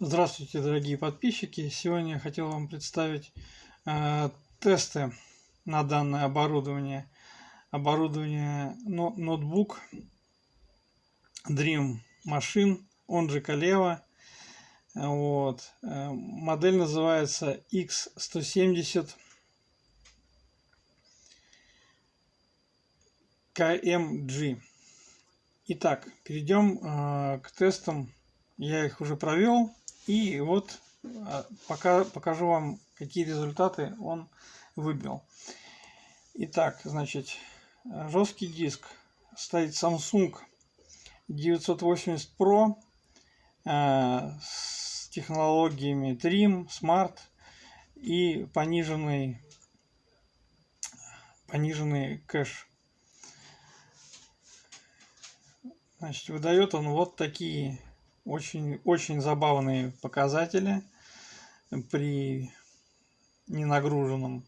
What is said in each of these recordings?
Здравствуйте, дорогие подписчики! Сегодня я хотел вам представить э, тесты на данное оборудование. Оборудование но, ноутбук Dream Machine, он же Калева. Вот. Э, модель называется X170 KMG. Итак, перейдем э, к тестам. Я их уже провел. И вот а, пока, покажу вам, какие результаты он выбил. Итак, значит, жесткий диск стоит Samsung 980 Pro э, с технологиями Trim, Smart и пониженный, пониженный кэш. Значит, выдает он вот такие очень, очень забавные показатели при ненагруженном.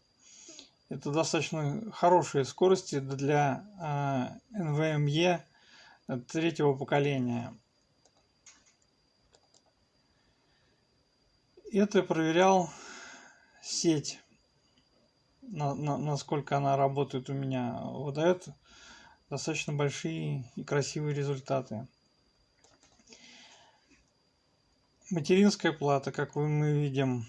Это достаточно хорошие скорости для NVMe третьего поколения. Это проверял сеть, на, на, насколько она работает у меня. Выдает достаточно большие и красивые результаты. Материнская плата, как мы видим,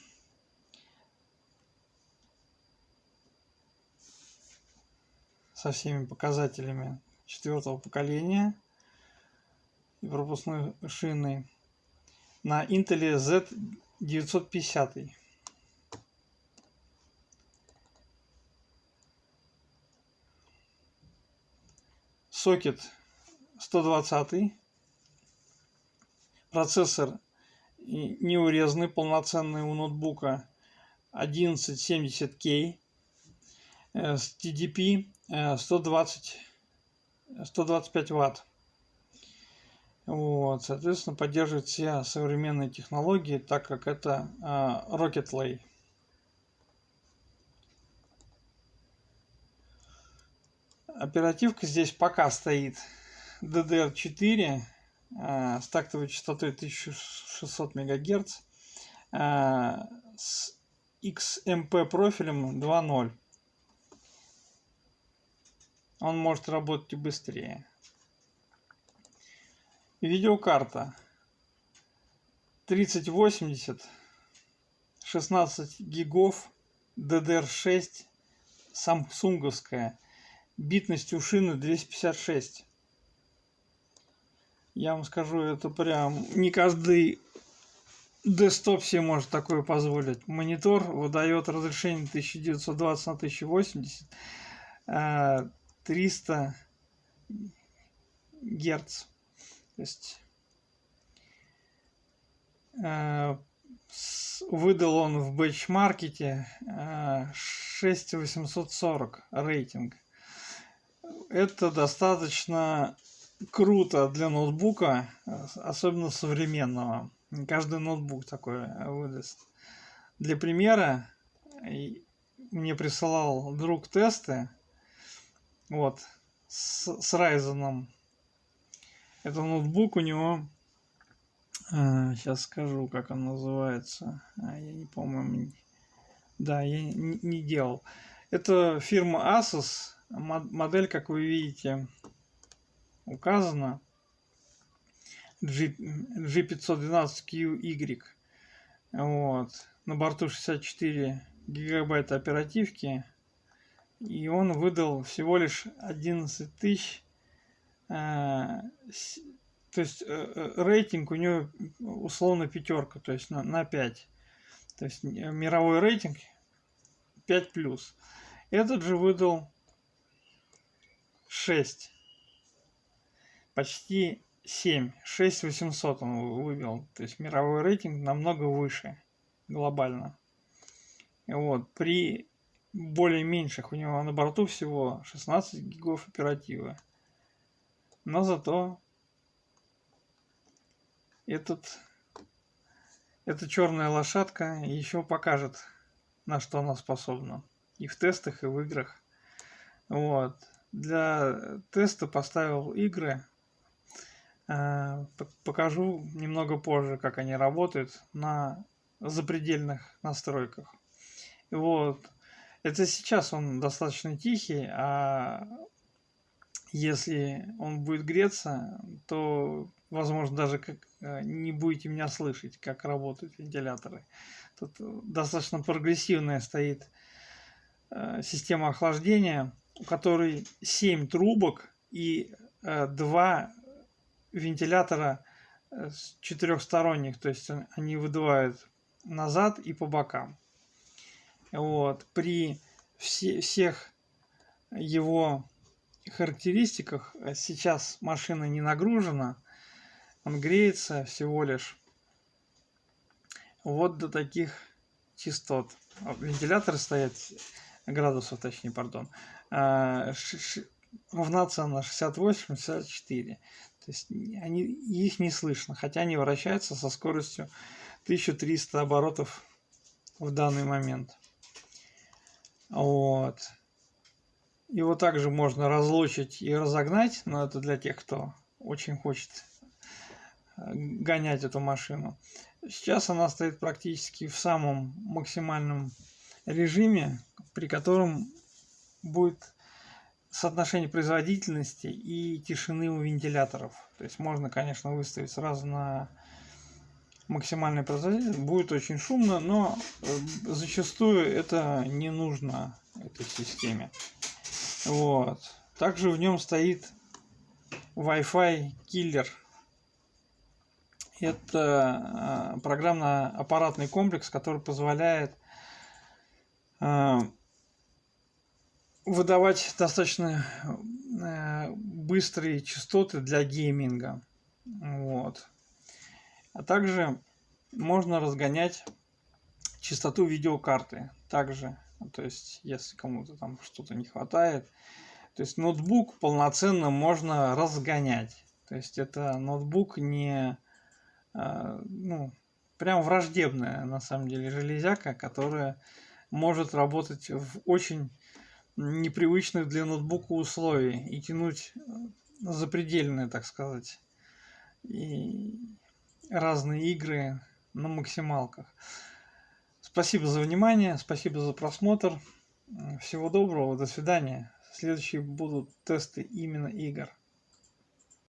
со всеми показателями четвертого поколения и пропускной шины на Intel Z950. Сокет 120. Процессор неурезанный, полноценный у ноутбука 1170K э, с TDP 120 125 ватт. Вот соответственно поддерживает все современные технологии так как это э, Rocket Lay. Оперативка здесь пока стоит DDR4 Э, с тактовой частотой 1600 МГц э, с XMP профилем 2.0. Он может работать и быстрее. Видеокарта 3080 16 гигов DDR6 самсунговская битностью шины 256 я вам скажу, это прям не каждый десктоп себе может такое позволить. Монитор выдает разрешение 1920 на 1080, 300 герц. То есть э, выдал он в бэчмаркете 6840 э, рейтинг. Это достаточно круто для ноутбука, особенно современного. Каждый ноутбук такой выдаст. Для примера, мне присылал друг тесты, вот, с, с Ryzen. Это ноутбук у него, а, сейчас скажу, как он называется, а, я не помню, да, я не, не делал. Это фирма Asus, модель, как вы видите, указано G, G512QY. Вот. На борту 64 гигабайта оперативки. И он выдал всего лишь 11 тысяч. Э, то есть э, э, рейтинг у него условно пятерка, то есть на, на 5. То есть мировой рейтинг 5 плюс. Этот же выдал 6 почти 7, 6 800 он вывел. То есть мировой рейтинг намного выше глобально. Вот, при более меньших у него на борту всего 16 гигов оперативы. Но зато этот, эта черная лошадка еще покажет, на что она способна. И в тестах, и в играх. Вот. Для теста поставил игры покажу немного позже, как они работают на запредельных настройках. Вот. Это сейчас он достаточно тихий, а если он будет греться, то, возможно, даже как, э, не будете меня слышать, как работают вентиляторы. Тут достаточно прогрессивная стоит э, система охлаждения, у которой 7 трубок и э, 2 вентилятора э, четырехсторонних, то есть они выдувают назад и по бокам. Вот. При все, всех его характеристиках э, сейчас машина не нагружена, он греется всего лишь вот до таких частот. Вентиляторы стоят, градусов точнее, пардон, равнаться на 68-64. То есть они, их не слышно, хотя они вращаются со скоростью 1300 оборотов в данный момент. Вот. Его также можно разлучить и разогнать, но это для тех, кто очень хочет э, гонять эту машину. Сейчас она стоит практически в самом максимальном режиме, при котором будет соотношение производительности и тишины у вентиляторов. То есть можно, конечно, выставить сразу на максимальной производительность. Будет очень шумно, но э, зачастую это не нужно этой системе. Вот. Также в нем стоит Wi-Fi киллер. Это э, программно-аппаратный комплекс, который позволяет э, выдавать достаточно э, быстрые частоты для гейминга. Вот. А также можно разгонять частоту видеокарты. Также то есть, если кому-то там что-то не хватает. То есть, ноутбук полноценно можно разгонять. То есть, это ноутбук не, а, ну, прям враждебная, на самом деле, железяка, которая может работать в очень непривычных для ноутбука условий и тянуть запредельные, так сказать, и разные игры на максималках. Спасибо за внимание, спасибо за просмотр. Всего доброго, до свидания. Следующие будут тесты именно игр.